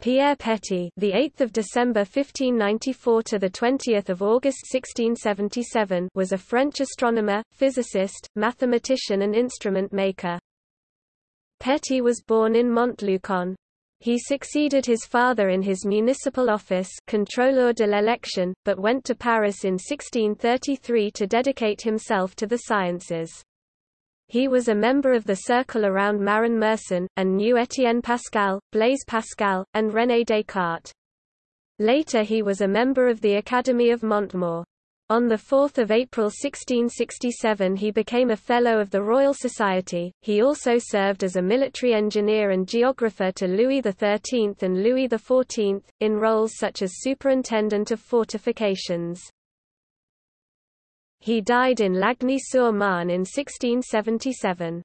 Pierre Petit, the 8th of December 1594 to the 20th of August 1677, was a French astronomer, physicist, mathematician and instrument maker. Petit was born in Montluçon. He succeeded his father in his municipal office, contrôleur de l'élection, but went to Paris in 1633 to dedicate himself to the sciences. He was a member of the circle around Marin Mersenne, and knew Étienne Pascal, Blaise Pascal, and René Descartes. Later he was a member of the Academy of Montmor. On 4 April 1667 he became a Fellow of the Royal Society. He also served as a military engineer and geographer to Louis XIII and Louis XIV, in roles such as Superintendent of Fortifications. He died in Lagny-sur-Marne in 1677.